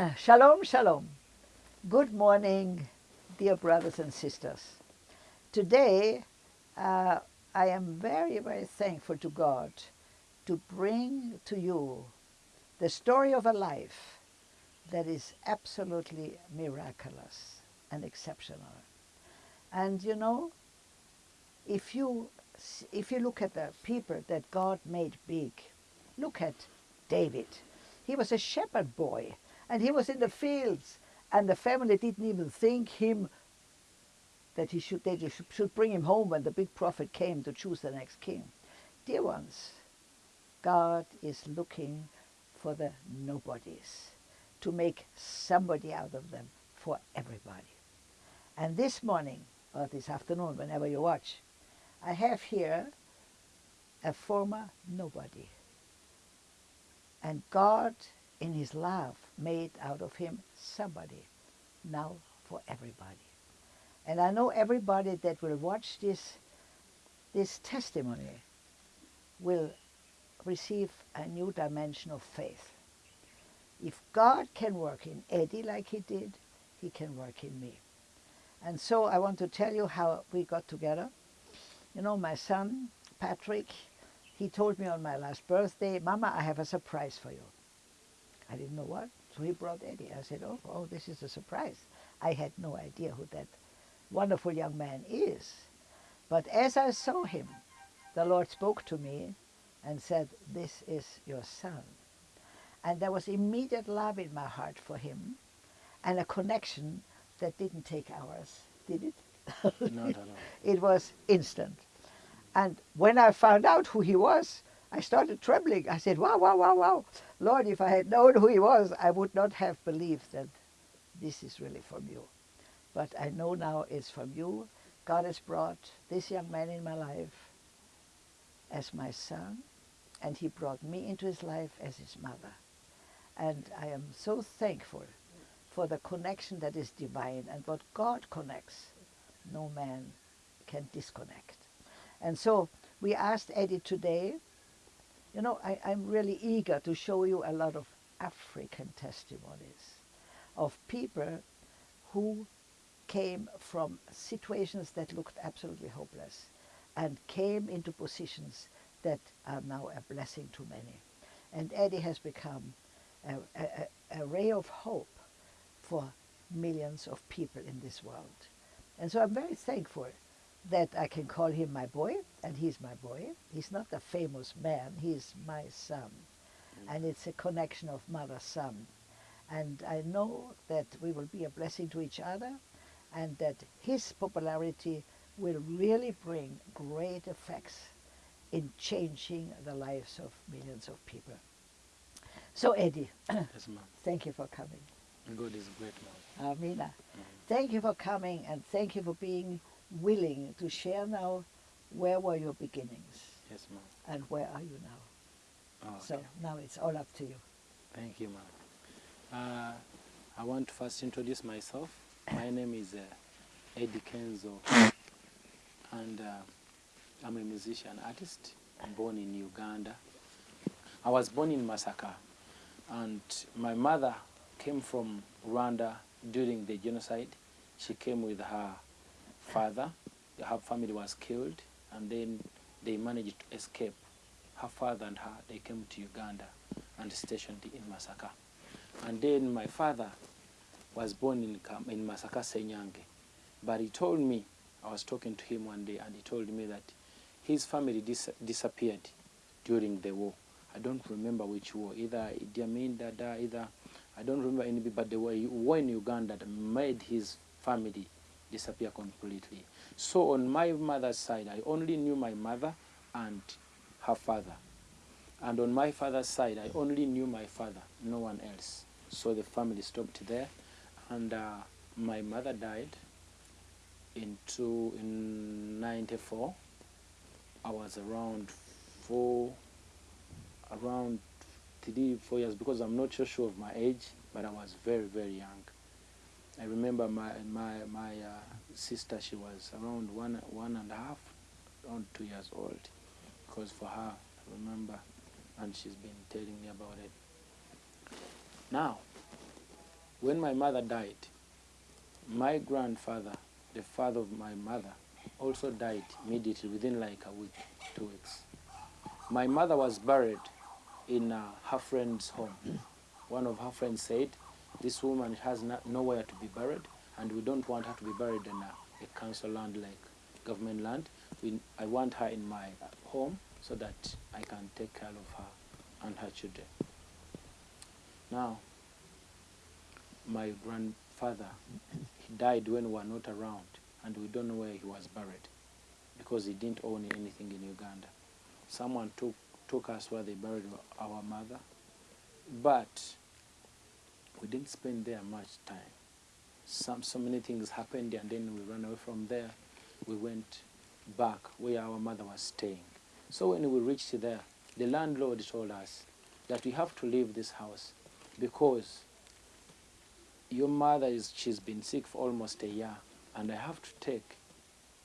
Shalom, shalom. Good morning, dear brothers and sisters. Today, uh, I am very, very thankful to God to bring to you the story of a life that is absolutely miraculous and exceptional. And you know, if you, if you look at the people that God made big, look at David. He was a shepherd boy and he was in the fields and the family didn't even think him that he should, they should bring him home when the big prophet came to choose the next king. Dear ones, God is looking for the nobodies to make somebody out of them for everybody. And this morning, or this afternoon, whenever you watch, I have here a former nobody. And God, in his love, made out of him somebody, now for everybody. And I know everybody that will watch this, this testimony will receive a new dimension of faith. If God can work in Eddie like he did, he can work in me. And so I want to tell you how we got together. You know, my son, Patrick, he told me on my last birthday, Mama, I have a surprise for you. I didn't know what. So he brought Eddie. I said, oh, oh, this is a surprise. I had no idea who that wonderful young man is. But as I saw him, the Lord spoke to me and said, this is your son. And there was immediate love in my heart for him and a connection that didn't take hours, did it? no, no, no. It was instant. And when I found out who he was, I started trembling. I said, wow, wow, wow, wow. Lord, if I had known who he was, I would not have believed that this is really from you. But I know now it's from you. God has brought this young man in my life as my son, and he brought me into his life as his mother. And I am so thankful for the connection that is divine and what God connects, no man can disconnect. And so we asked Eddie today, you know, I, I'm really eager to show you a lot of African testimonies of people who came from situations that looked absolutely hopeless and came into positions that are now a blessing to many. And Eddie has become a, a, a ray of hope for millions of people in this world. And so I'm very thankful that I can call him my boy, and he's my boy. He's not a famous man, he's my son. Mm. And it's a connection of mother-son. And I know that we will be a blessing to each other, and that his popularity will really bring great effects in changing the lives of millions of people. So Eddie, yes, thank you for coming. God is great, ma'am. Amina. Mm -hmm. Thank you for coming and thank you for being willing to share now where were your beginnings? Yes, ma'am. And where are you now? Oh, okay. So now it's all up to you. Thank you, ma'am. Uh, I want to first introduce myself. My name is uh, Eddie Kenzo, and uh, I'm a musician artist. Born in Uganda. I was born in Masaka, and my mother came from Rwanda during the genocide. She came with her father. Her family was killed, and then they managed to escape. Her father and her, they came to Uganda and stationed in Masaka. And then my father was born in, in Masaka, Senyange. But he told me, I was talking to him one day, and he told me that his family dis disappeared during the war. I don't remember which war, either Idi Amin, Dada, either, I don't remember any, but the war in Uganda made his family disappear completely. So on my mother's side, I only knew my mother and her father. And on my father's side, I only knew my father, no one else. So the family stopped there. And uh, my mother died in, two, in 94. I was around four, around three, four years, because I'm not so sure of my age, but I was very, very young. I remember my my my uh, sister. She was around one one and a half, around two years old, because for her, I remember, and she's been telling me about it. Now, when my mother died, my grandfather, the father of my mother, also died immediately within like a week, two weeks. My mother was buried in uh, her friend's home. One of her friends said, this woman has no, nowhere to be buried and we don't want her to be buried in a, a council land like government land. We, I want her in my home so that I can take care of her and her children. Now, my grandfather, he died when we were not around, and we don't know where he was buried because he didn't own anything in Uganda. Someone took, took us where they buried our mother, but we didn't spend there much time. Some, so many things happened, and then we ran away from there. We went back where our mother was staying. So when we reached there, the landlord told us that we have to leave this house because your mother is she's been sick for almost a year and I have to take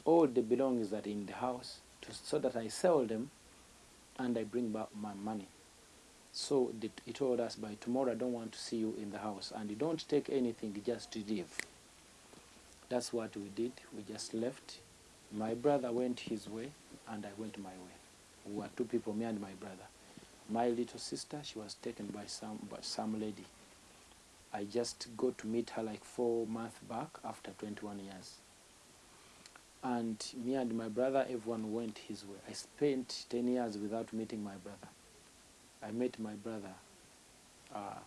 all the belongings that are in the house to, so that I sell them and I bring back my money. So he told us by tomorrow I don't want to see you in the house and you don't take anything just leave. That's what we did. We just left. My brother went his way and I went my way. We were two people, me and my brother. My little sister, she was taken by some by some lady. I just got to meet her like four months back after 21 years. And me and my brother, everyone went his way. I spent 10 years without meeting my brother. I met my brother uh,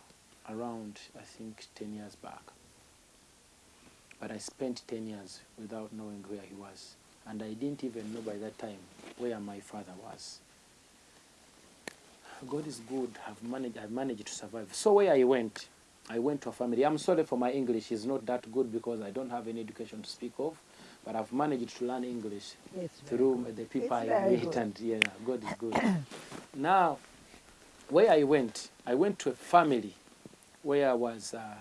around, I think, 10 years back. But I spent 10 years without knowing where he was. And I didn't even know by that time where my father was. God is good. I've managed, I've managed to survive. So where I went, I went to a family. I'm sorry for my English. It's not that good because I don't have any education to speak of. But I've managed to learn English It's through the people I meet. good. And yeah, God is good. now, where I went, I went to a family where I was, uh,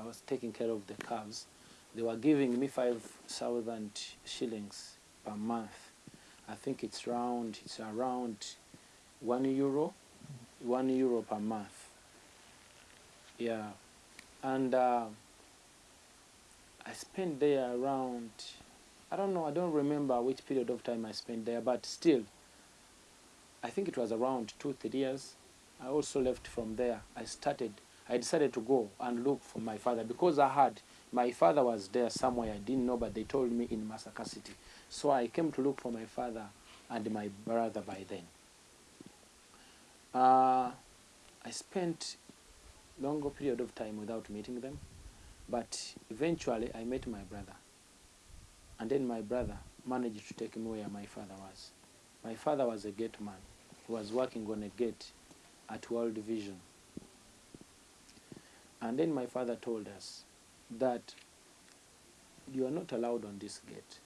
I was taking care of the calves. They were giving me 5,000 shillings per month. I think it's around, it's around one euro, one euro per month. Yeah. And uh, I spent there around, I don't know, I don't remember which period of time I spent there, but still, I think it was around two, three years. I also left from there. I started, I decided to go and look for my father because I had, my father was there somewhere, I didn't know, but they told me in Masaka City. So I came to look for my father and my brother by then. Uh, I spent longer period of time without meeting them, but eventually I met my brother. And then my brother managed to take me where my father was. My father was a gate man. He was working on a gate at World Vision. And then my father told us that you are not allowed on this gate.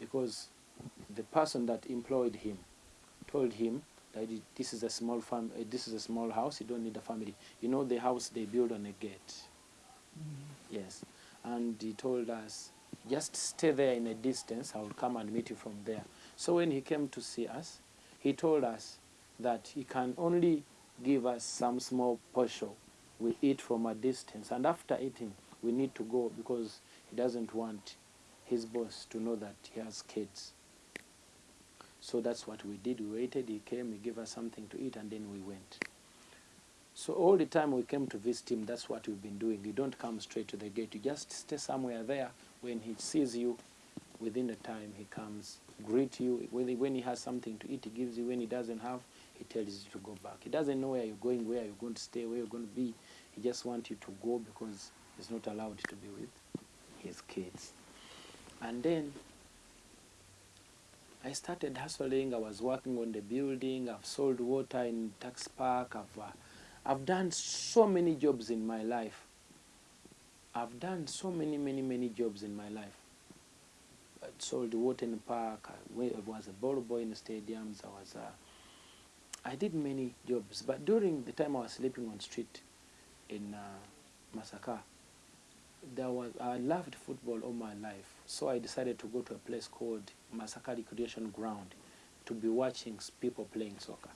Because the person that employed him told him that this is a small farm, uh, this is a small house you don't need a family. You know the house they build on a gate? Yes. And he told us just stay there in a distance i will come and meet you from there. So when he came to see us he told us that he can only give us some small portion we eat from a distance and after eating we need to go because he doesn't want his boss to know that he has kids so that's what we did. We waited, he came, he gave us something to eat, and then we went. So all the time we came to visit him, that's what we've been doing. You don't come straight to the gate. You just stay somewhere there. When he sees you, within the time he comes, greet you. When he, when he has something to eat, he gives you. When he doesn't have, he tells you to go back. He doesn't know where you're going, where you're going to stay, where you're going to be. He just wants you to go because he's not allowed to be with his kids. And then I started hustling. I was working on the building. I've sold water in tax park. I've, uh, I've done so many jobs in my life. I've done so many, many, many jobs in my life. Sold water in the park. I was a ball boy in the stadiums. I was. Uh, I did many jobs, but during the time I was sleeping on street in uh, Masaka, there was I loved football all my life, so I decided to go to a place called Masaka Recreation Ground to be watching people playing soccer.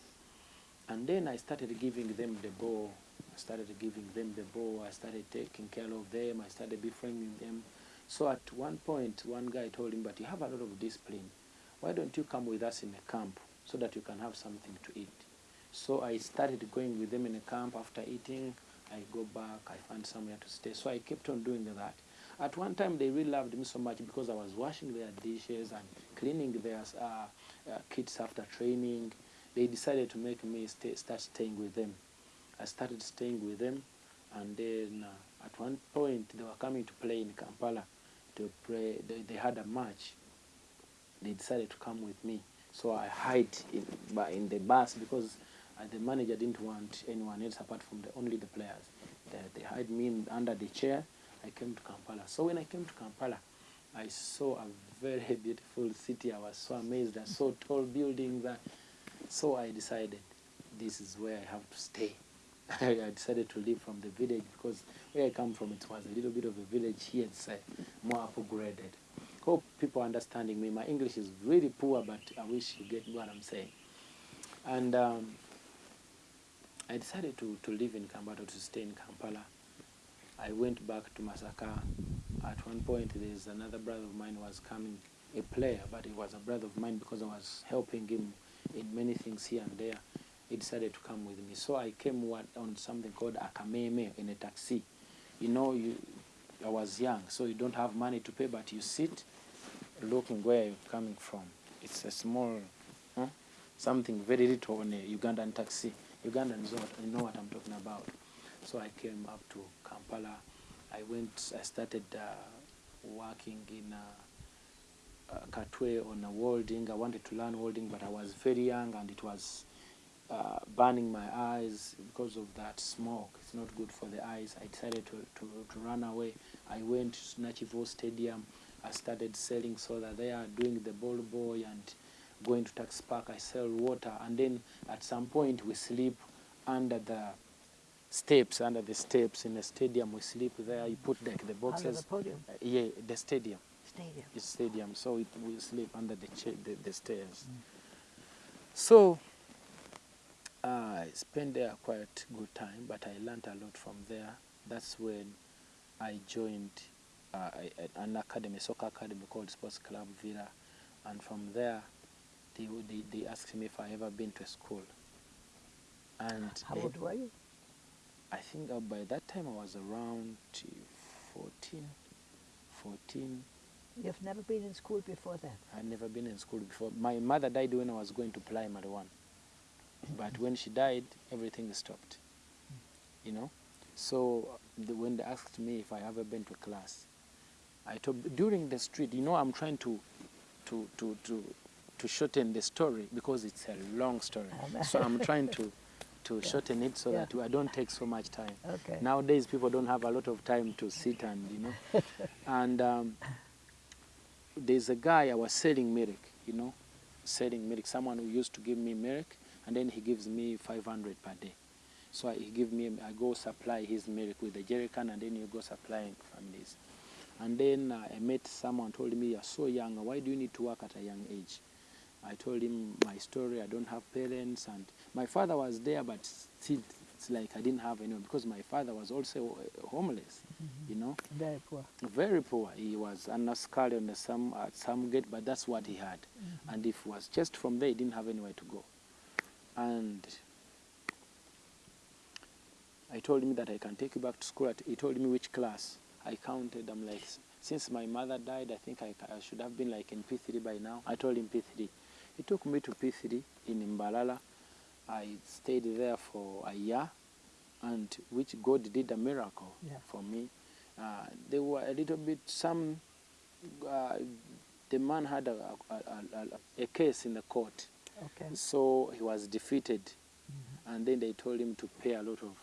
And then I started giving them the ball, I started giving them the ball. I started taking care of them. I started befriending them. So at one point, one guy told him, but you have a lot of discipline. Why don't you come with us in a camp so that you can have something to eat? So I started going with them in a camp. After eating, I go back. I find somewhere to stay. So I kept on doing that. At one time, they really loved me so much because I was washing their dishes and cleaning their uh, uh, kids after training. They decided to make me stay, start staying with them. I started staying with them, and then uh, at one point they were coming to play in Kampala. To play, they, they had a match. They decided to come with me, so I hid in, in the bus because uh, the manager didn't want anyone else apart from the, only the players. They, they hid me in, under the chair. I came to Kampala. So when I came to Kampala, I saw a very beautiful city. I was so amazed. I saw tall buildings. So I decided this is where I have to stay. I decided to leave from the village because where I come from, it was a little bit of a village here. It's uh, more upgraded. Hope people are understanding me. My English is really poor, but I wish you get what I'm saying. And um, I decided to, to live in Kampala, to stay in Kampala. I went back to Masaka. At one point, there's another brother of mine was coming, a player, but he was a brother of mine because I was helping him in many things here and there he decided to come with me. So I came on something called akameme in a taxi. You know, you, I was young, so you don't have money to pay, but you sit looking where you're coming from. It's a small, huh? something very little on a Ugandan taxi. Ugandans you know what I'm talking about. So I came up to Kampala. I went, I started uh, working in uh, uh, Katwe on a welding. I wanted to learn welding, but I was very young and it was uh, burning my eyes because of that smoke. It's not good for the eyes. I decided to, to, to run away. I went to Nakivubo Stadium. I started selling soda there, doing the ball boy and going to tax park. I sell water. And then at some point we sleep under the steps, under the steps in the stadium. We sleep there. You put like the boxes. Under the podium? Uh, yeah, the stadium. Stadium. It's stadium. So it, we sleep under the, the, the stairs. Mm. So I spent there quite good time, but I learned a lot from there. That's when I joined uh, an academy, soccer academy called Sports Club Villa, and from there, they, they, they asked me if I ever been to school. And how old were you? I think uh, by that time I was around 14, 14. You've never been in school before then? I'd never been in school before. My mother died when I was going to primary one. But when she died, everything stopped. You know? So the, when they asked me if I ever been to class, I told, during the street, you know, I'm trying to, to, to, to, to shorten the story because it's a long story. so I'm trying to, to yeah. shorten it so yeah. that I don't take so much time. Okay. Nowadays, people don't have a lot of time to sit and, you know. and um, there's a guy I was selling milk, you know, selling milk. Someone who used to give me milk and then he gives me 500 per day. So I, he give me, I go supply his milk with the jerrycan, and then you go supplying families. And then uh, I met someone told me, you're so young, why do you need to work at a young age? I told him my story, I don't have parents, and my father was there, but still, it's like I didn't have anyone, because my father was also uh, homeless, mm -hmm. you know? Very poor. Very poor. He was on skull on some, uh, some gate, but that's what he had. Mm -hmm. And if it was just from there, he didn't have anywhere to go. And I told him that I can take you back to school. He told me which class. I counted. I'm like, since my mother died, I think I, I should have been like in P3 by now. I told him P3. He took me to P3 in Mbalala. I stayed there for a year, and which God did a miracle yeah. for me. Uh, there were a little bit, some, uh, the man had a, a, a, a, case in the court Okay. So he was defeated, mm -hmm. and then they told him to pay a lot of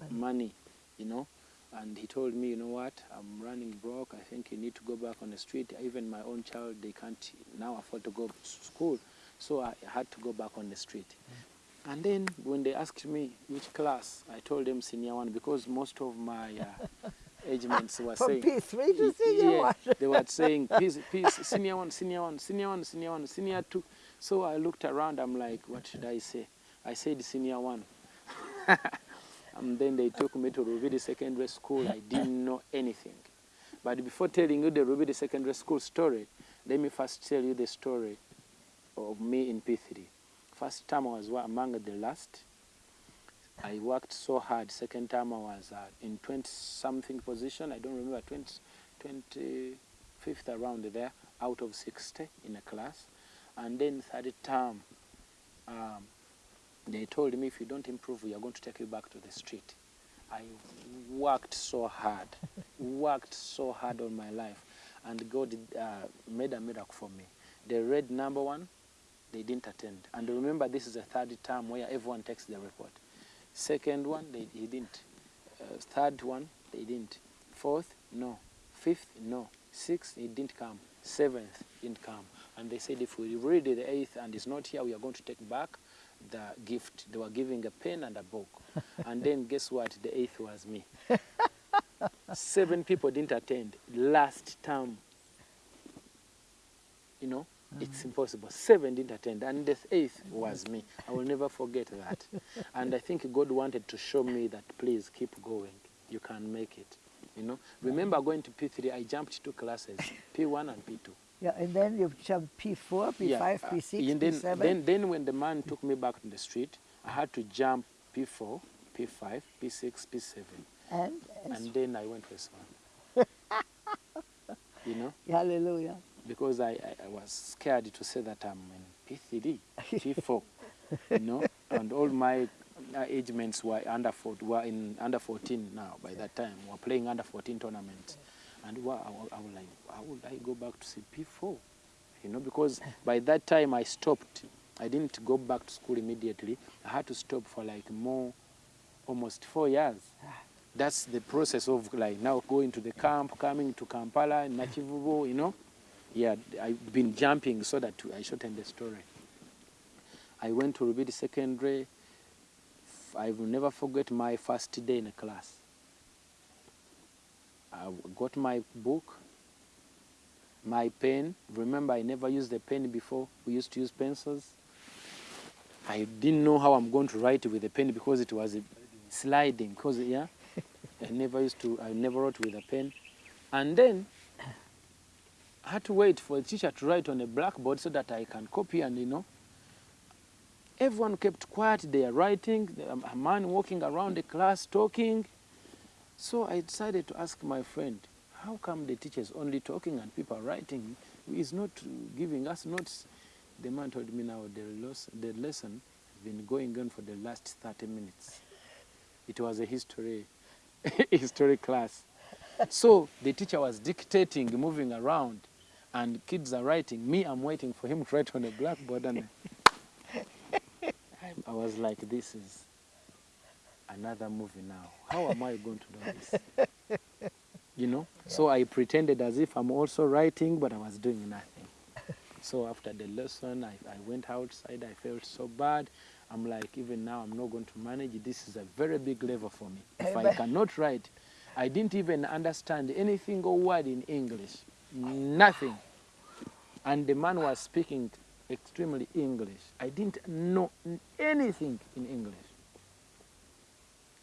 money. money, you know. And he told me, you know what, I'm running broke. I think you need to go back on the street. Even my own child, they can't now afford to go to school. So I had to go back on the street. Mm -hmm. And then when they asked me which class, I told them senior one because most of my uh, age mates were From saying. P3 to senior yeah, one. they were saying, peace, peace, senior one, senior one, senior one, senior one, senior two. So I looked around, I'm like, what should I say? I said senior one. And then they took me to Rubidi Secondary School. I didn't know anything. But before telling you the Rubidi Secondary School story, let me first tell you the story of me in P3. First time I was among the last. I worked so hard. Second time I was uh, in 20 something position. I don't remember, 20, 25th around there, out of 60 in a class. And then third term, um, they told me if you don't improve, we are going to take you back to the street. I worked so hard, worked so hard on my life, and God uh, made a miracle for me. The red number one, they didn't attend. And remember, this is the third term where everyone takes the report. Second one, they, he didn't. Uh, third one, they didn't. Fourth, no. Fifth, no. Sixth, he didn't come. Seventh, didn't come. And they said, if we read the eighth and it's not here, we are going to take back the gift. They were giving a pen and a book. and then guess what? The eighth was me. Seven people didn't attend. Last term, you know, hmm. it's impossible. Seven didn't attend, and the eighth was me. I will never forget that. and I think God wanted to show me that, please keep going. You can make it. You know, remember going to P3, I jumped two classes, P1 and P2. Yeah, and then you jumped P4, P5, Yeah, uh, P6, and then, P7. Then, then when the man took me back to the street, I had to jump P4, P5, P6, P7. and, And then I went to S1. you know, hallelujah. because I, I, I was scared to say that I'm in P3, P4, you know, and all my uh, age mates were under four, were in under 14 now by that time, were playing under 14 tournaments. And wa- I, wa- I was like, how would I go back to see P4? You know, because by that time I stopped. I didn't go back to school immediately. I had to stop for like more, almost four years. That's the process of like now going to the camp, coming to Kampala, Nakivubo, you know. Yeah, I've been jumping so that I shorten the story. I went to Rubidi Secondary. I will never forget my first day in a class. I got my book, my pen. Remember, I never used the pen before. We used to use pencils. I didn't know how I'm going to write with a pen because it was sliding. Because yeah, I never used to. I never wrote with a pen, and then I had to wait for a teacher to write on a blackboard so that I can copy and you know. Everyone kept quiet. They are writing. A man walking around the class talking. So I decided to ask my friend, how come the teacher is only talking and people writing? He's not giving us notes. The man told me now the, los- the lesson has been going on for the last 30 minutes. It was a history, history class. So the teacher was dictating, moving around, and kids are writing. Me, I'm waiting for him to write on a blackboard. And I was like, this is another movie now. How am I going to do this? You know? So I pretended as if I'm also writing, but I was doing nothing. So after the lesson, I, I went outside. I felt so bad. I'm like, even now, I'm not going to manage. This is a very big level for me. If I cannot write, I didn't even understand anything or word in English. Nothing. And the man was speaking extremely English. I didn't know anything in English.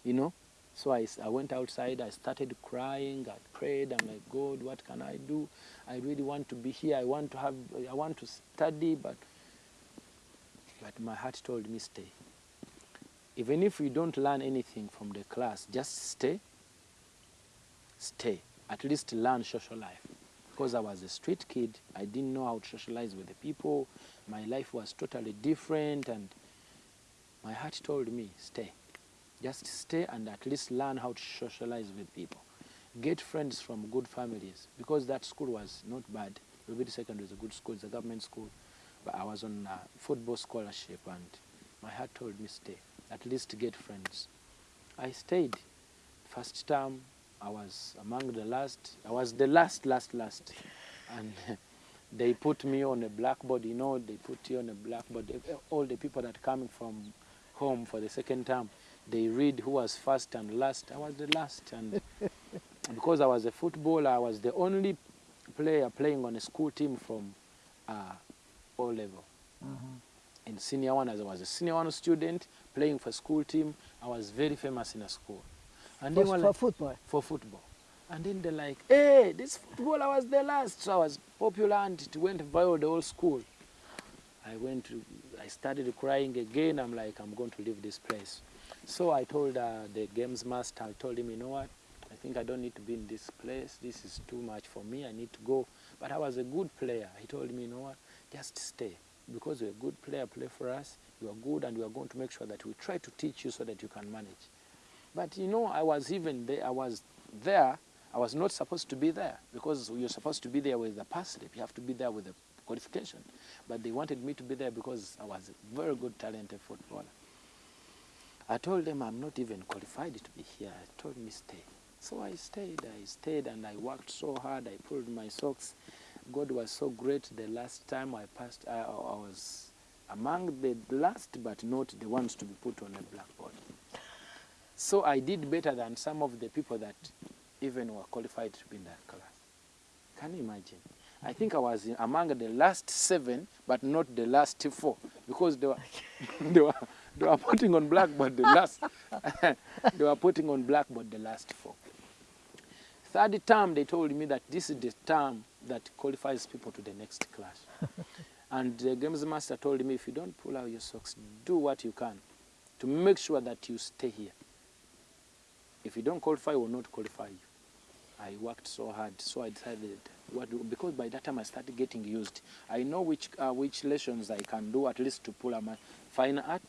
You know? So I, I went outside, I started crying, I prayed, I'm like, God, what can I do? I really want to be here, I want to have, I want to study, but, but my heart told me stay. Even if you don't learn anything from the class, just stay, stay. At least learn social life. Because I was a street kid, I didn't know how to socialize with the people. My life was totally different, and my heart told me, stay. Just stay and at least learn how to socialize with people. Get friends from good families because that school was not bad. Rubidi Secondary is a good school, it's a government school. But I was on a football scholarship and my heart told me stay. At least get friends. I stayed. First term, I was among the last. I was the last, last, last. And they put me on a blackboard, you know, they put you on a blackboard. All the people that coming from home for the second term, they read who was first and last. I was the last. And because I was a footballer, I was the only player playing on a school team from uh, O level. in senior one as I was a senior one student playing for school team. I was very famous in a school. And For, they were for like, football. for football. And then they're like, hey, this football, I was the last. So I was popular and it went viral the whole school. I went to, I started crying again. I'm like, I'm going to leave this place. So I told uh, the games master, I told him, you know what? I think I don't need to be in this place. This is too much for me. I need to go. But I was a good player. He told me, you know what? Just stay. Because you're a good player, play for us. You are good and we are going to make sure that we try to teach you so that you can manage. But you know, I was even there, I was there, I was not supposed to be there because you're supposed to be there with the pass slip. You have to be there with the qualification. But they wanted me to be there because I was a very good, talented footballer. I told them I'm not even qualified to be here. I told me stay. So I stayed, I stayed and I worked so hard. I pulled my socks. God was so great. The last time I passed, I, I was among the last, but not the ones to be put on a blackboard. So I did better than some of the people that even were qualified to be in that class. Can you imagine? I think I was among the last seven, but not the last four, because they were, they were, they were putting on blackboard the last, they were putting on blackboard the last four. Third term, they told me that this is the term that qualifies people to the next class. and the games master told me, if you don't pull out your socks, do what you can to make sure that you stay here. If you don't qualify, will not qualify you. I worked so hard, so I decided what do, because by that time I started getting used. I know which uh, which lessons I can do at least to pull out my fine art.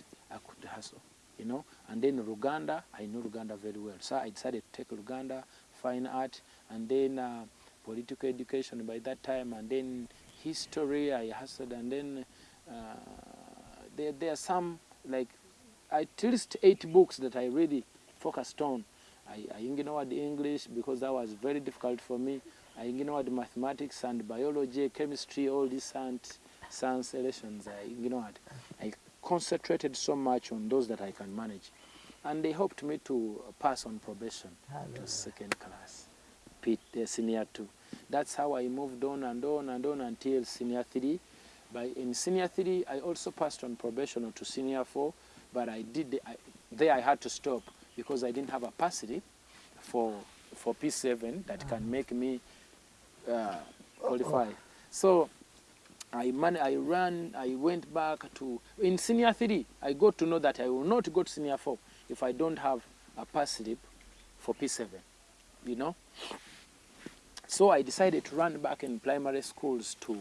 Hustle, you know. And then Luganda, I know Luganda very well, so I decided to take Luganda, fine art, and then uh, political education by that time, and then history I hustled, and then uh, there there are some like at least eight books that I really focused on. I, I ignored English because that was very difficult for me. I ignored mathematics and biology, chemistry, all these science, science lessons I ignored. I concentrated so much on those that I can manage. And they helped me to pass on probation Hallelujah. to second class, P, uh, senior two. That's how I moved on and on and on until senior three. By, in senior three, I also passed on probation to senior four, but I did, I, there I had to stop because I didn't have a capacity for, for P7 that can make me uh, qualify. So I, man, I ran, I went back to, in senior three, I got to know that I will not go to senior four if I don't have a pass slip for P7, you know. So I decided to run back in primary schools to,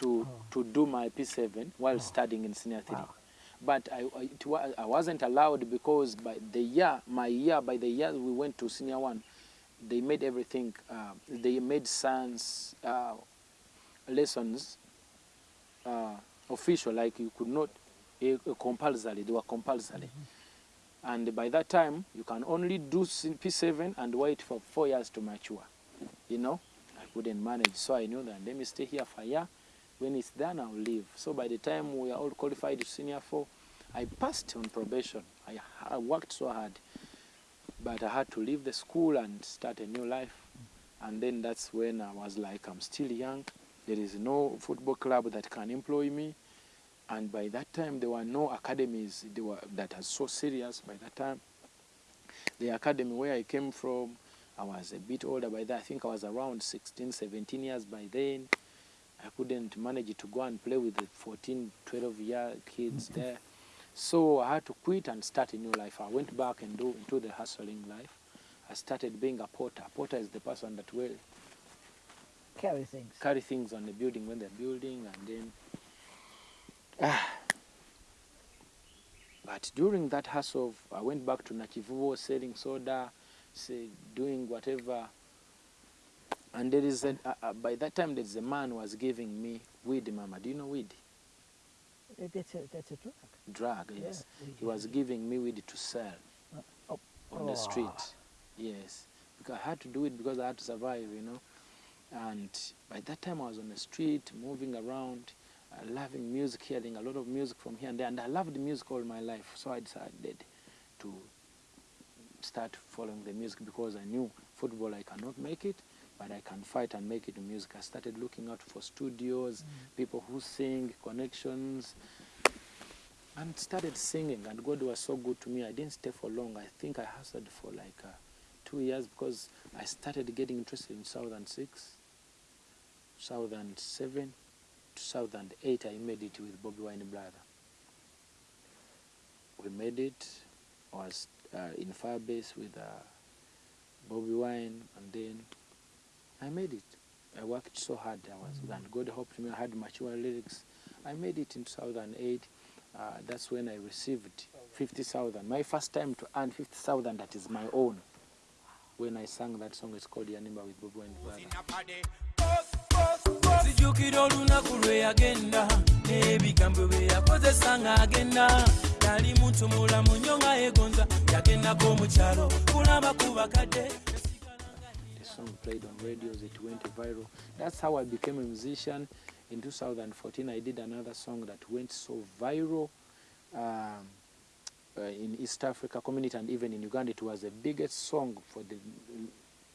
to, to do my P7 while studying in senior three. Wow. But I, I, it I wasn't allowed because by the year, my year, by the year we went to senior one, they made everything, uh, they made science uh, lessons uh, official, like you could not, uh, compulsory, they were compulsory. And by that time, you can only do C- P7 and wait for four years to mature. You know, I couldn't manage, so I knew that let me stay here for a year. When it's done, I'll leave. So by the time we are all qualified to senior four, I passed on probation. I, I worked so hard, but I had to leave the school and start a new life. And then that's when I was like, I'm still young. There is no football club that can employ me. And by that time, there were no academies were, that are so serious by that time. The academy where I came from, I was a bit older by that. I think I was around 16, 17 years by then. I couldn't manage to go and play with the 14, 12 year kids mm-hmm. there. So I had to quit and start a new life. I went back and do into the hustling life. I started being a porter. Porter is the person that will Carry things. carry things on the building when they're building and then ah. but during that hustle I went back to Nakivubo selling soda say, doing whatever and there is a, uh, uh, by that time there is a man who was giving me weed mama do you know weed Uh, That's a, that's a drug. drug yes Yeah. he was giving me weed to sell oh. on the Oh. street yes because I had to do it because I had to survive you know and by that time I was on the street moving around uh, loving music hearing a lot of music from here and there. And I loved music all my life. So I decided to start following the music because I knew football I cannot make it but I can fight and make it in music. I started looking out for studios people who sing connections and started singing. And god was so good to me. I didn't stay for long. I think i hustled for like uh, two years because i started getting interested in 2006 2007 2008 i made it with Bobi Wine brother. We made it was uh, in firebase with uh, Bobi Wine and then i made it. I worked so hard i was and god helped me i had mature lyrics. I made it in 2008 uh, that's when I received 50,000. My first time to earn 50,000 that is my own. When I sang that song, it's called Yanimba with Bobo and Brother. olunaku lwe yagenda n'ebigambo bye yakozesa mulamu nnyo nga yegonza yagendako kulaba ku bakadde The song played on radios, it went viral. That's how I became a musician. In 2014, I did another song that went so viral um, uh, in East Africa community and even in Uganda. It was the biggest song for the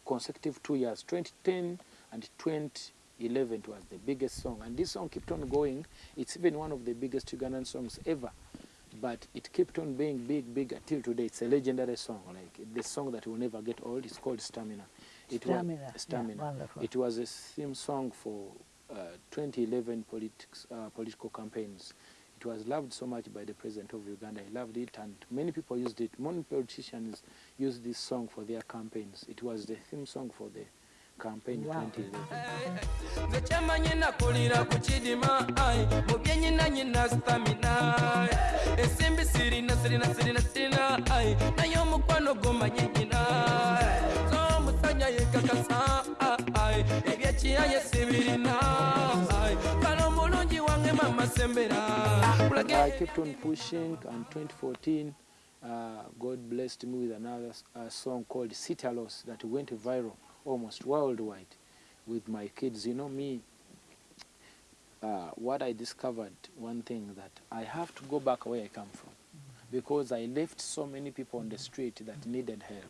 consecutive two years, 2010 and 2011 it was the biggest song. And this song kept on going. It's even one of the biggest Ugandan songs ever. But it kept on being big, big until today. It's a legendary song, like the song that will never get old. It's called Stamina. It Stamina, Was, Stamina. wonderful. It was a theme song for uh, 2011 politics, uh, political campaigns. It was loved so much by the president of Uganda. He loved it, and many people used it. Many politicians used this song for their campaigns. It was the theme song for the campaign Wow. 2011. nze kyemanyi nakulira ku kidima ai, mu nyina stamina esimbi sirina sirina sirina sirina naye omukwano gomanyi nyina z'omusajja yekakasa ai, sibirina kale omulungi wange mama sembera. I kept on pushing, and 2014, uh, God blessed me with another uh, song called Sitya Loss that went viral almost worldwide with my kids. You know, me, uh, what I discovered, one thing that I have to go back where I come from because I left so many people on the street that needed help.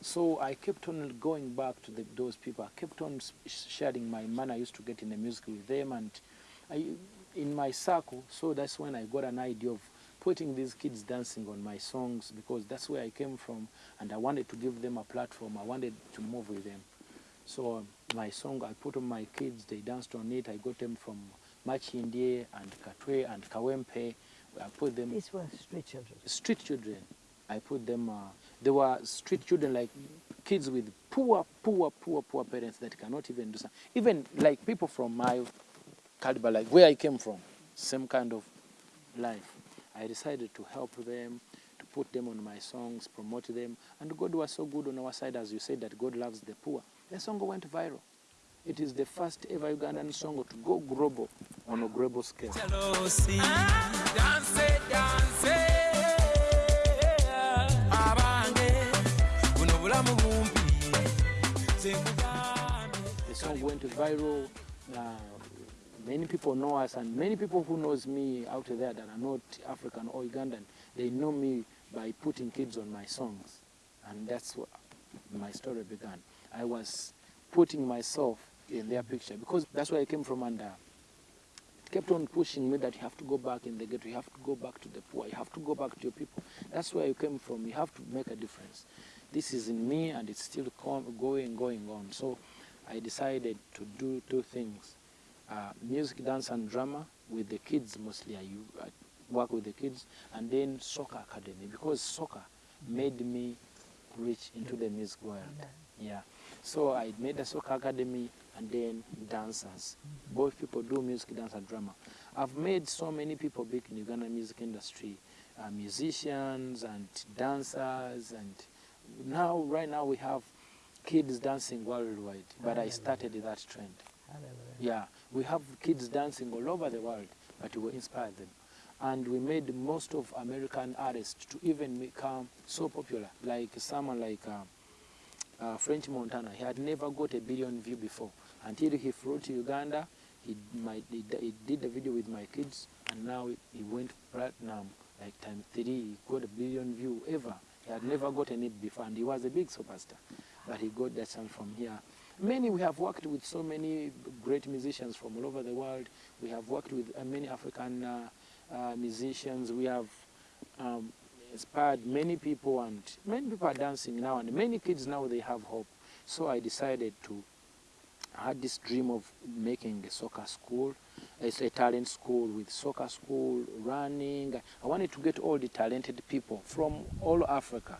So I kept on going back to the, those people. I kept on sharing my money I used to get in the music with them and I, in my circle. So that's when I got an idea of putting these kids dancing on my songs because that's where I came from and I wanted to give them a platform. I wanted to move with them. So um, my song I put on my kids, they danced on it. I got them from Machindie and Katwe and Kawempe. I put them These were street children. street children. I put them, uh, they were street children like kids with poor, poor, poor, poor parents that cannot even do something. Even like people from my caliber, like where I came from, same kind of life. I decided to help them, to put them on my songs, promote them. And God was so good on our side, as you said, that God loves the poor. The song went viral. It is the first ever Ugandan song to go global on a global scale. Jalosi. Danse, danse. Abange, buno bulamu bumpi. Nze nkugambye. The song went viral. Uh, many people know us, and many people who knows me out there that are not African or Ugandan, they know me by putting kids on my songs, and that's what my story began. I was putting myself in their picture because that's where I came from, and uh, kept on pushing me that you have to go back in the ghetto, you have to go back to the poor, you have to go back to your people. That's where you came from. You have to make a difference. This is in me, and it's still going, going on. So I decided to do two things: uh, music, dance, and drama with the kids mostly. I work with the kids, and then soccer academy because soccer made me reach into the music world. Yeah. So I made a soccer academy and then dancers. Both people do music, dance, and drama. I've made so many people big in Uganda music industry, uh, musicians and dancers, and now right now we have kids dancing worldwide. But I started that trend. Hallelujah. Yeah, we have kids dancing all over the world, but we inspire them. And we made most of American artists to even become so popular, like someone like uh, uh, French Montana. He had never got a billion view before until he flew to Uganda. He, my, he, he did a video with my kids, and now he went platinum like time three. He got a billion view ever. He had never gotten it before, and he was a big superstar. But he got that chance from here. Many we have worked with so many great musicians from all over the world. We have worked with uh, many African uh, uh, musicians. We have um, inspired many people, and many people are dancing now, and many kids now they have hope. So I decided to. I had this dream of making a soccer school, it's a talent school with soccer school, running. I wanted to get all the talented people from all Africa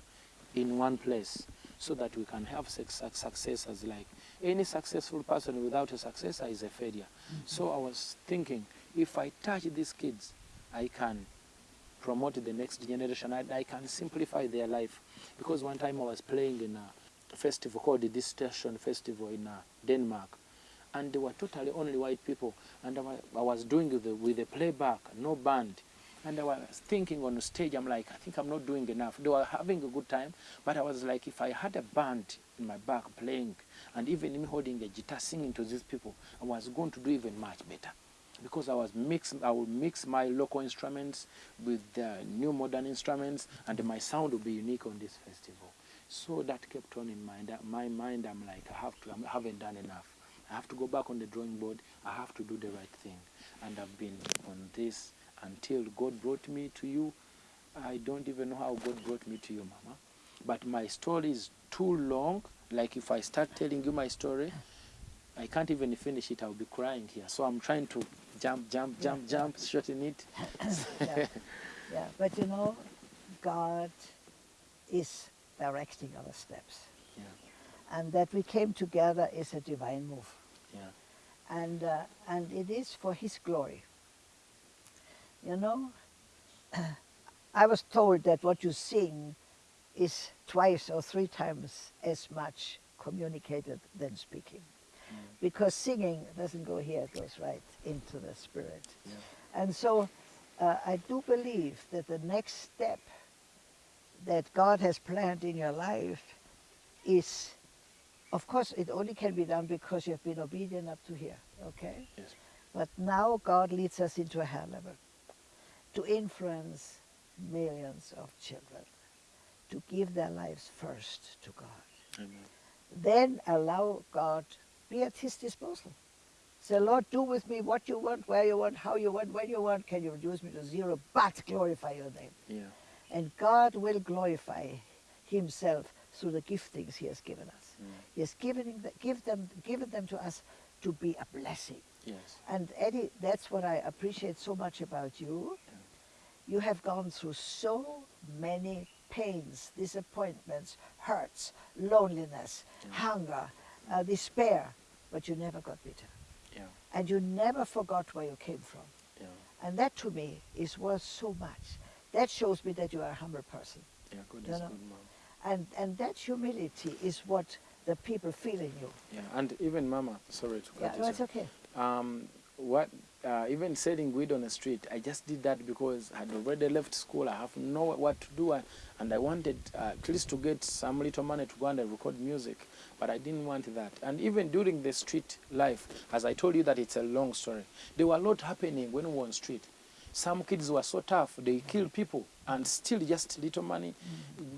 in one place so that we can have suc- successors like any successful person without a successor is a failure. So I was thinking, if I touch these kids, I can promote the next generation. I, I can simplify their life. Because one time I was playing in a festival called the Station Festival in uh, Denmark, and there were totally only white people. And I was doing the, with the playback, no band. And I was thinking on the stage, I'm like, I think I'm not doing enough. They were having a good time, but I was like, if I had a band in my back playing, and even me holding a guitar singing to these people, I was going to do even much better because I was mix I would mix my local instruments with the new modern instruments and my sound would be unique on this festival. So that kept on in mind. Uh, my mind, I'm like, I have to, I haven't done enough. I have to go back on the drawing board. I have to do the right thing. And I've been on this until God brought me to you. I don't even know how God brought me to you, Mama. But my story is too long. Like if I start telling you my story, I can't even finish it. I'll be crying here. So I'm trying to jump, jump, jump, jump, shorten it. yeah. yeah, but you know, God is directing our steps. Yeah, And that we came together is a divine move. yeah, And, uh, and it is for His glory. You know, I was told that what you sing is twice or three times as much communicated than speaking. Because singing doesn't go here, it goes right into the spirit. yeah, And so uh, I do believe that the next step that God has planned in your life is, of course, it only can be done because you have been obedient up to here, okay? yes, But now God leads us into a higher level to influence millions of children, to give their lives first to God. amen. Then allow God be at His disposal. Say, Lord, do with me what you want, where you want, how you want, when you want. Can you reduce me to zero? But glorify your name. Yeah, And God will glorify Himself through the giftings He has given us. mm, He has given, them- give them, given them to us to be a blessing. yes, And Eddie, that's what I appreciate so much about you. You have gone through so many pains, disappointments, hurts, loneliness, hunger, uh, despair, but you never got bitter. yeah, And you never forgot where you came from. yeah, And that to me is worth so much. That shows me that you are a humble person. yeah. God You know? good, mom. And, and that humility is what the people feel in you. Yeah, and even Mama, sorry to Yeah, cut no, you it's okay. um, what uh, even selling weed on the street, I just did that because I had already left school. I have no what to do, and, and I wanted uh, at least to get some little money to go and record music, but I didn't want that. And even during the street life, as I told you that it's a long story, there were a lot happening when we were on street. Some kids were so tough; they killed people, and still just little money,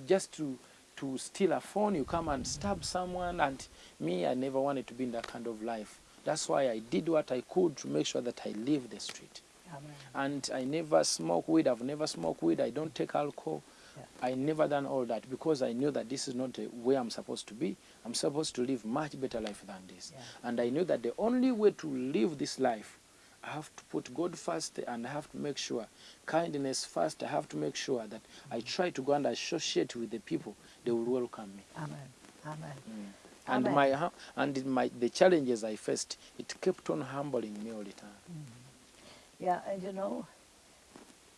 just to to steal a phone. You come and stab someone, and me, I never wanted to be in that kind of life. That's why I did what I could to make sure that I leave the street. Amen. And I never smoke weed. I've never smoked weed. I don't take alcohol. Yeah. I never done all that because I knew that this is not the way I'm supposed to be. I'm supposed to live much better life than this. Yeah. And I knew that the only way to live this life, I have to put God first and I have to make sure kindness first. I have to make sure that I mm. try to go and associate with the people. They will welcome me. Amen. Amen. Mm. And Amen. my and my the challenges I faced, it kept on humbling me all the time. Yeah, and you know,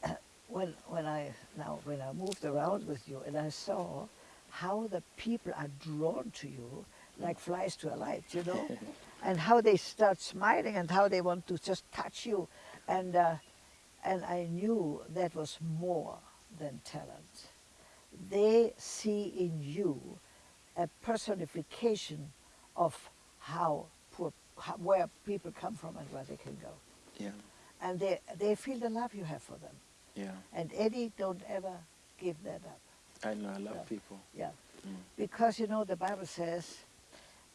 when when I now when I moved around with you and I saw how the people are drawn to you like flies to a light, you know, and how they start smiling and how they want to just touch you, and uh, and I knew that was more than talent. They see in you a personification of how poor, how, where people come from and where they can go Yeah, and they they feel the love you have for them. yeah. And Eddie, don't ever give that up. I know. I love Yeah. people. Yeah, Mm. because you know the Bible says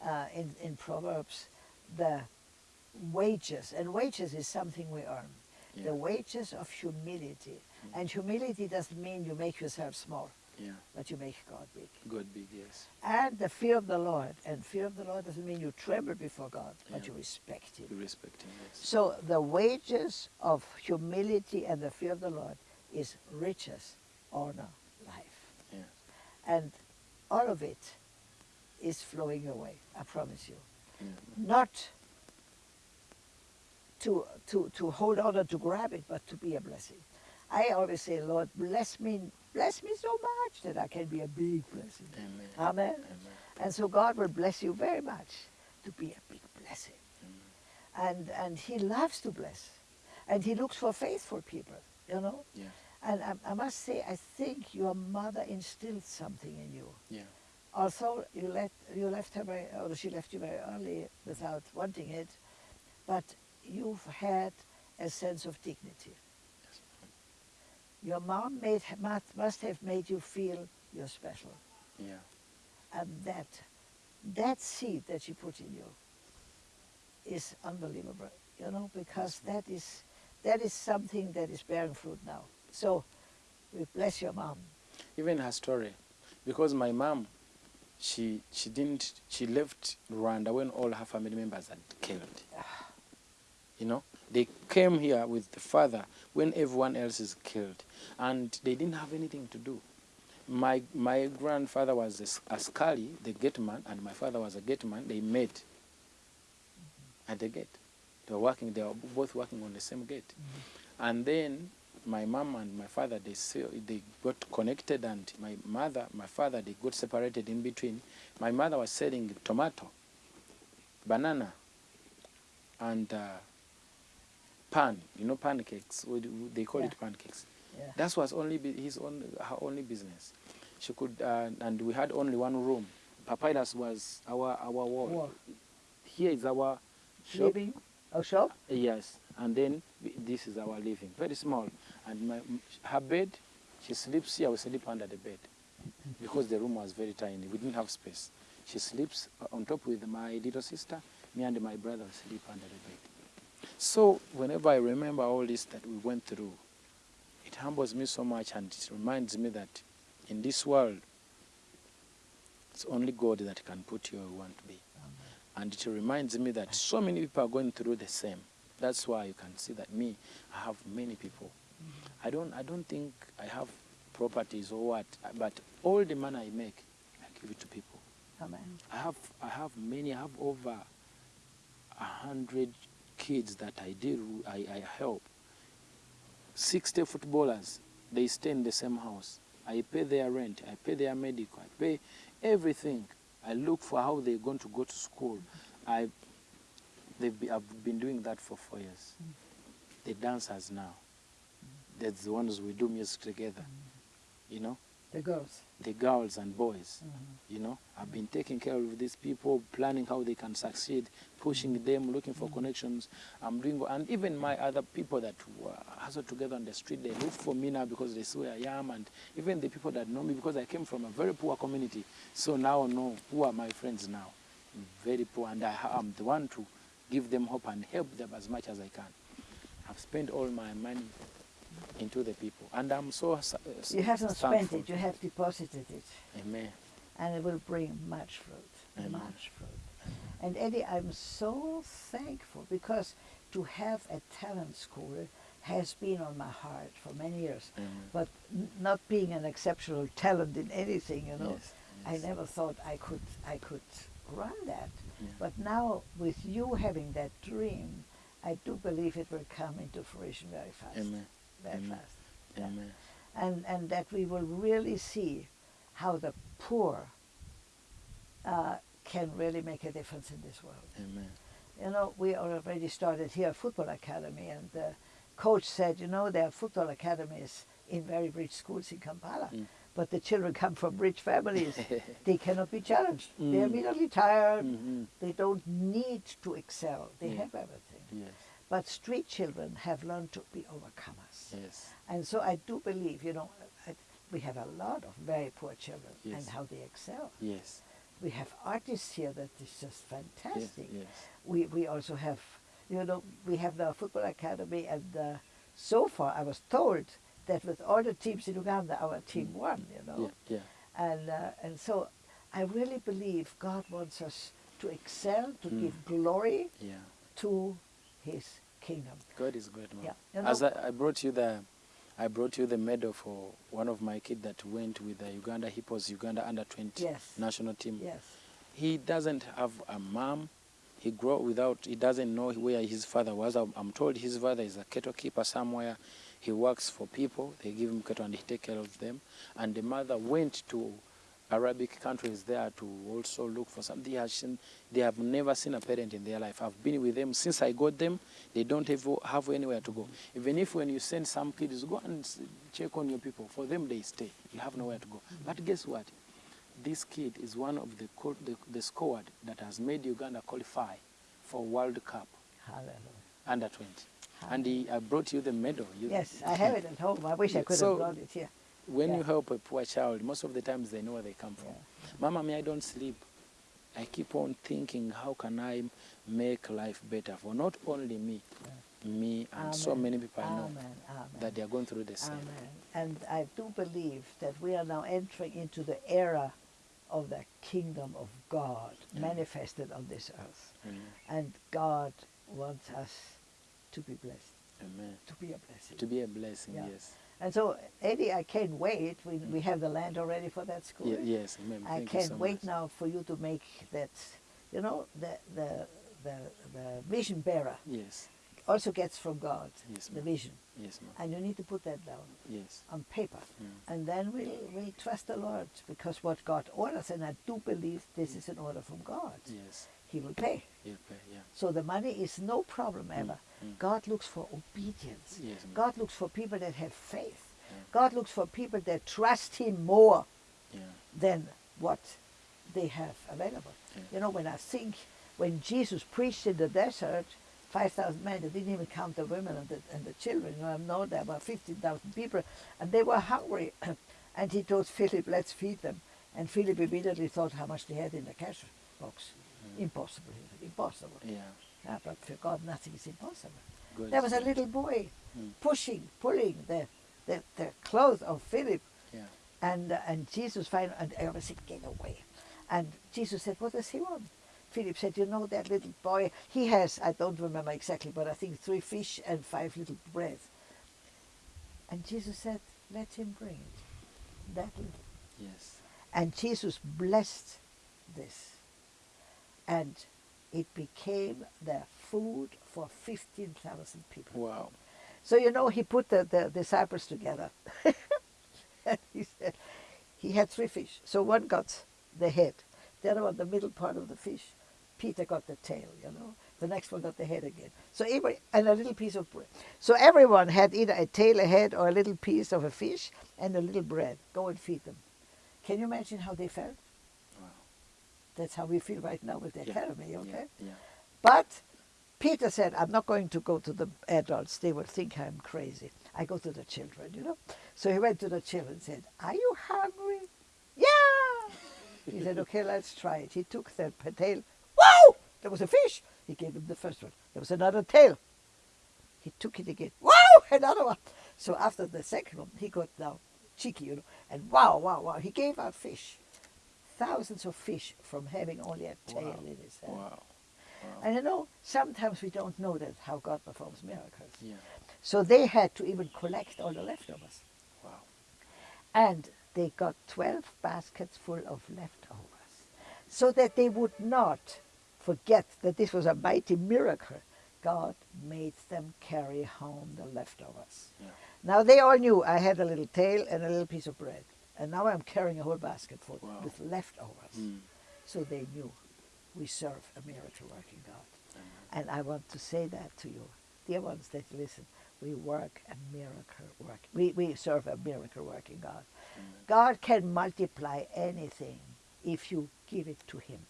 uh, in in Proverbs the wages and wages is something we earn. Yeah. The wages of humility. And humility doesn't mean you make yourself small, Yeah. but you make God big. God big, yes. And the fear of the Lord. And fear of the Lord doesn't mean you tremble before God, but you respect Him. You respect him, yes. So the wages of humility and the fear of the Lord is riches, honor, life. Yeah. And all of it is flowing away, I promise you. Yeah. Not to, to, to hold on or to grab it, but to be a blessing. I always say, Lord, bless me, bless me so much that I can be a big blessing. Amen. Amen. Amen. And so God will bless you very much to be a big blessing. And, and He loves to bless. And He looks for faithful people, you know. Yeah. And I, I must say, I think your mother instilled something in you. Yeah. Although you let you left her very, or she left you very early without wanting it, but you've had a sense of dignity. Your mom made, must, must have made you feel you're special. Yeah. And that, that seed that she put in you is unbelievable, you know, because that is, that is something that is bearing fruit now. So we bless your mom. Even her story, because my mom, she she didn't she left Rwanda when all her family members had killed. Ah. You know, they came here with the father when everyone else is killed, and they didn't have anything to do. My my grandfather was a Skali, the gate man, and my father was a gate man. They met at the gate. They were working. They were both working on the same gate, and then my mom and my father they they got connected, and my mother, my father, they got separated in between. My mother was selling tomato, banana, and uh, pan. You know pancakes. They call Yeah. it pancakes. Yeah. That was only his own her only business. She could, uh, and we had only one room. Papyrus was our our wall. Wall. Here is our shop. Living, a shop? Yes, and then we- this is our living, very small. And my, her bed, she sleeps here. We sleep under the bed because the room was very tiny. We didn't have space. She sleeps uh, on top with my little sister. Me and my brother sleep under the bed. So whenever I remember all this that we went through, it humbles me so much, and it reminds me that in this world, it's only God that can put you where you want to be. And it reminds me that so many people are going through the same. That's why you can see that me, I have many people. Mm-hmm. I don't, I don't think I have properties or what, but all the money I make, I give it to people. Amen. I have, I have many. I have over a hundred kids that I deal, with, I, I help. Sixty footballers, they stay in the same house. I pay their rent. I pay their medical. I pay everything. I look for how they're going to go to school. I, they've be, I've been doing that for four years. The dancers now, that's the ones we do music together. You know, The girls. the girls and boys. Mhm. You know, I've been taking care of these people, planning how they can succeed, pushing them, looking for connections. I'm doing, and even my other people that were hustle together on the street, they look for me now because they see where I am, and even the people that know me because I came from a very poor community, so now know who are my friends now, very poor, and I, I'm the one to give them hope and help them as much as I can. I've spent all my money into the people, and I'm so. s- uh, You haven't spent it, you have deposited it. Amen. And it will bring much fruit, Amen. much fruit. And Eddie, I'm so thankful because to have a talent school has been on my heart for many years. Amen. But n- not being an exceptional talent in anything, you know, Yes, I never thought I could I could run that. Yeah. But now with you having that dream, I do believe it will come into fruition very fast. Amen. Very Amen. fast. Yeah. Amen. And and that we will really see how the poor uh, can really make a difference in this world. Amen. You know, we already started here a football academy, and the coach said, you know, there are football academies in very rich schools in Kampala, Mm. but the children come from rich families. they cannot be challenged. They're Mm. immediately tired. Mhm. They don't need to excel. They Mm. have everything. Yes. But street children have learned to be overcomers. Yes. And so I do believe, you know, I, we have a lot of very poor children Yes. and how they excel. Yes. We have artists here that is just fantastic. Yes. We, we also have, you know, we have the football academy and the so far I was told that with all the teams in Uganda, our team won, you know. Yeah, yeah. And, uh, and so I really believe God wants us to excel, to Mm. give glory Yeah. to his kingdom. God is good, man. Yeah. You As I, I brought you the, I brought you the medal for one of my kids that went with the Uganda Hippos Uganda under 20 Yes. national team. Yes. He doesn't have a mom. He grew up without. He doesn't know where his father was. I'm, I'm told his father is a cattle keeper somewhere. He works for people. They give him cattle and he take care of them. And the mother went to Arabic countries there to also look for something. They have, seen, they have never seen a parent in their life. I've been with them since I got them. They don't have, have anywhere to go. Even if when you send some kids, go and check on your people. For them, they stay. You have nowhere to go. But guess what? This kid is one of the, the, the squad that has made Uganda qualify for World Cup Hallelujah. under 20. And he, I brought you the medal. You, Yes, I have it at home. I wish I could so- have brought it here. When Yeah. you help a poor child, most of the times they know where they come from. Mama, me, I don't sleep. I keep on thinking, how can I make life better for not only me, me and so many people I know Amen. Amen. that they are going through the same. Amen. And I do believe that we are now entering into the era of the kingdom of God manifested on this earth. Amen. And God wants us to be blessed, Amen. to be a blessing. To be a blessing, Yeah. yes. And so, Eddie, I can't wait. We, we have the land already for that school. Ye- yes, amen. I can't so wait much. now for you to make that, you know, the, the, the, the vision bearer Yes, also gets from God, Yes, the vision. yes, ma'am. And you need to put that down Yes. on paper. Mm. And then we'll, we'll trust the Lord because what God orders, and I do believe this is an order from God, Yes. He will pay. Yeah, pray, yeah. So the money is no problem ever. mm. God looks for obedience. Yes. God looks for people that have faith. Yeah. God looks for people that trust Him more Yeah. than what they have available. Yeah. You know, when I think when Jesus preached in the desert, 5,000 men, they didn't even count the women and the, and the children. You know there were 15,000 people, and they were hungry. and he told Philip, let's feed them. And Philip immediately thought how much they had in the cash box. Impossible, impossible. Yeah. Ah, but for God, nothing is impossible. God There was a little boy Mm. pushing, pulling the, the, the clothes of Philip Yeah. and, uh, and Jesus finally, and everyone said, get away. And Jesus said, what does he want? Philip said, you know that little boy, he has, I don't remember exactly, but I think three fish and five little bread. And Jesus said, let him bring it, that little. Yes. And Jesus blessed this. And it became the food for 15,000 people. Wow. So you know, he put the, the disciples together. and he said, he had three fish. So one got the head, the other one the middle part of the fish. Peter got the tail, you know. The next one got the head again. So every, and a little piece of bread. So everyone had either a tail, a head, or a little piece of a fish and a little bread. Go and feed them. Can you imagine how they felt? That's how we feel right now with the Yeah. academy, okay? Yeah. yeah. But Peter said, I'm not going to go to the adults. They will think I'm crazy. I go to the children, you know. So he went to the children and said, Are you hungry? Yeah! He said, Okay, let's try it. He took the p- tail. Wow! There was a fish. He gave him the first one. There was another tail. He took it again. Wow! Another one. So after the second one, he got now cheeky, you know, and wow, wow, wow. He gave out fish. Thousands of fish from having only a tail Wow. in his hand. Wow. And you know, sometimes we don't know that how God performs miracles. Yeah. So they had to even collect all the leftovers. Wow. And they got 12 baskets full of leftovers. So that they would not forget that this was a mighty miracle. God made them carry home the leftovers. Yeah. Now they all knew I had a little tail and a little piece of bread. And now I'm carrying a whole basket full Wow. with leftovers. Mm. So they knew we serve a miracle working God. Amen. And I want to say that to you, dear ones that listen. We work a miracle work. We, we serve a miracle working God. Amen. God can multiply anything if you give it to Him.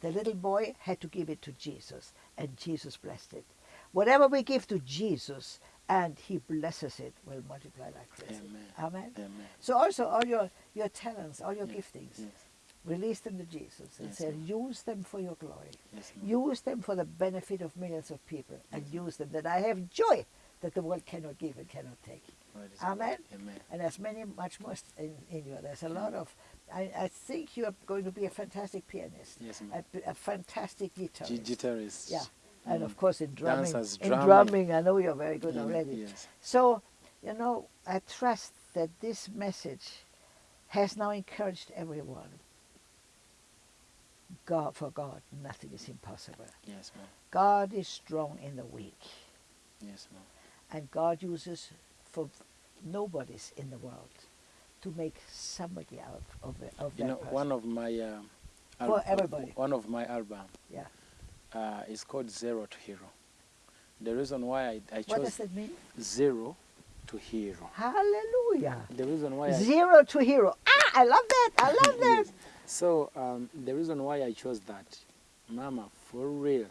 The little boy had to give it to Jesus, and Jesus blessed it. Whatever we give to Jesus and He blesses it, will multiply like crazy. Amen. Amen. Amen. So also all your, your talents, all your Yes, giftings, Yes. release them to Jesus and Yes, say, use them for your glory. Use them for the benefit of millions of people and use them that I have joy that the world cannot give and cannot take. Is Amen. Amen. And there's many, much more in, in you. There's a lot of, I, I think you are going to be a fantastic pianist, Yes, a, a fantastic guitarist. G- guitarist. Yeah, and Mm. of course in drumming. Dancers, in drumming. I know you're very good Yeah, already. Yes. So, you know, I trust that this message has now encouraged everyone. God, for God, nothing is impossible. Yes, ma'am. God is strong in the weak, Yes, ma'am. and God uses for nobodies in the world to make somebody out of, of You that know, person. one of my um, For everybody. one of my album yeah. Uh, is called Zero to Hero. The reason why I, I What chose does that mean? zero to hero. Hallelujah. The reason why I, Zero to hero. Ah, I love that. I love that. Yes. So um, the reason why I chose that, Mama, for real,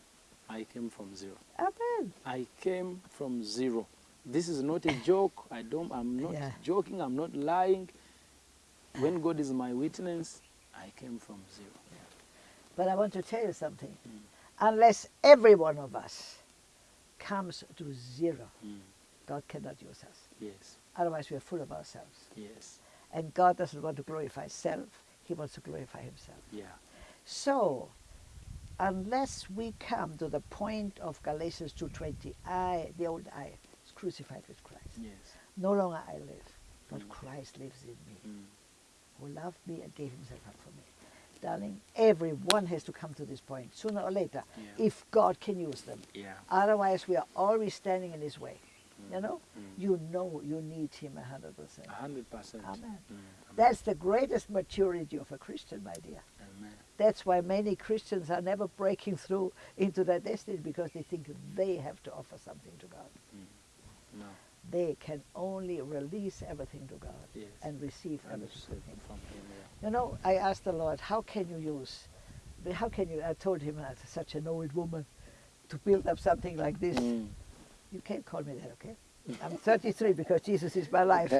I came from zero. Amen. I came from zero. This is not a joke. I don't. I'm not Yeah. joking. I'm not lying. When God is my witness, I came from zero. But I want to tell you something. Mm. Unless every one of us comes to zero, Mm. God cannot use us. Yes. Otherwise, we are full of ourselves. Yes. And God doesn't want to glorify self, He wants to glorify Himself. Yeah. So, unless we come to the point of Galatians 2.20, I, the old I, is crucified with Christ. Yes. No longer I live, but Mm. Christ lives in me, Mm. who loved me and gave himself up for me. Darling, everyone has to come to this point, sooner or later, Yeah. if God can use them. Yeah. Otherwise, we are always standing in his way. You Mm. know, Mm. you know you need him a hundred percent. A hundred percent. Amen. Mm. That's the greatest maturity of a Christian, my dear. Amen. That's why many Christians are never breaking through into their destiny because they think they have to offer something to God. No. They can only release everything to God Yes. and receive everything from Him. Yeah. You know, I asked the Lord, how can you use, how can you, I told him as such an old woman, to build up something like this. Mm. You can't call me that, okay? I'm 33 because Jesus is my life.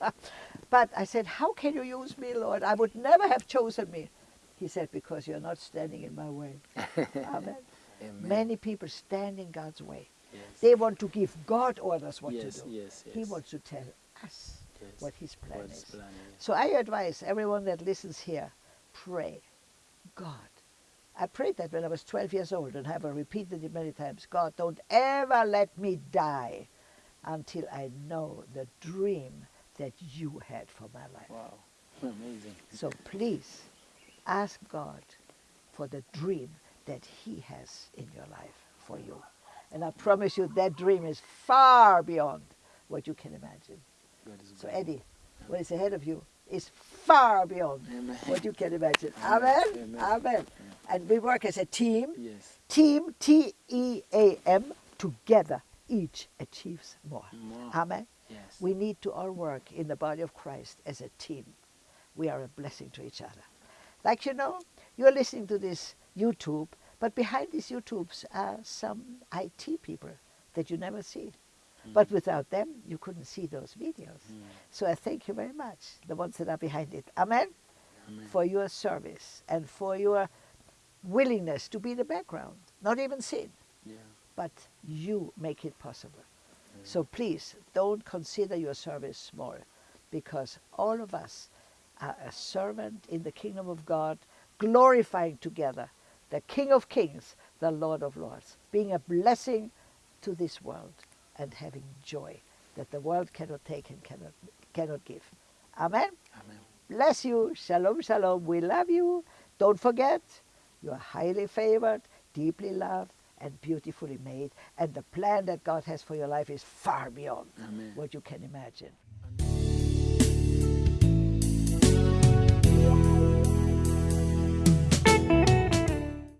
but I said, how can you use me, Lord? I would never have chosen me. He said, because you're not standing in my way. Amen. Amen. Many people stand in God's way. Yes. They want to give God orders what yes, to do. Yes. Yes. He wants to tell us yes. what his plan God's is. plan. So I advise everyone that listens here, pray. God. I prayed that when I was 12 years old and have repeated it many times. God, don't ever let me die until I know the dream that you had for my life. Wow. Amazing. So please ask God for the dream that he has in your life for you. And I promise you that dream is far beyond what you can imagine. So. Eddie, what is ahead of you is far beyond Amen. what you can imagine. Amen. Amen. Amen. And we work as a team. Yes. Team, T E A M, together each achieves more. More. Amen. Yes. We need to all work in the body of Christ as a team. We are a blessing to each other. Like you know, you're listening to this YouTube, but behind these YouTubes are some IT people that you never see. But without them, you couldn't see those videos. Mm. So I thank you very much, the ones that are behind it. Amen. Amen. For your service and for your willingness to be in the background, not even seen, Yeah. but you make it possible. So please don't consider your service small because all of us are a servant in the kingdom of God, glorifying together the King of Kings, the Lord of Lords, being a blessing to this world and having joy that the world cannot take and cannot, cannot give. Amen. Amen. Bless you. Shalom, shalom. We love you. Don't forget, you are highly favored, deeply loved, and beautifully made. And the plan that God has for your life is far beyond Amen. what you can imagine.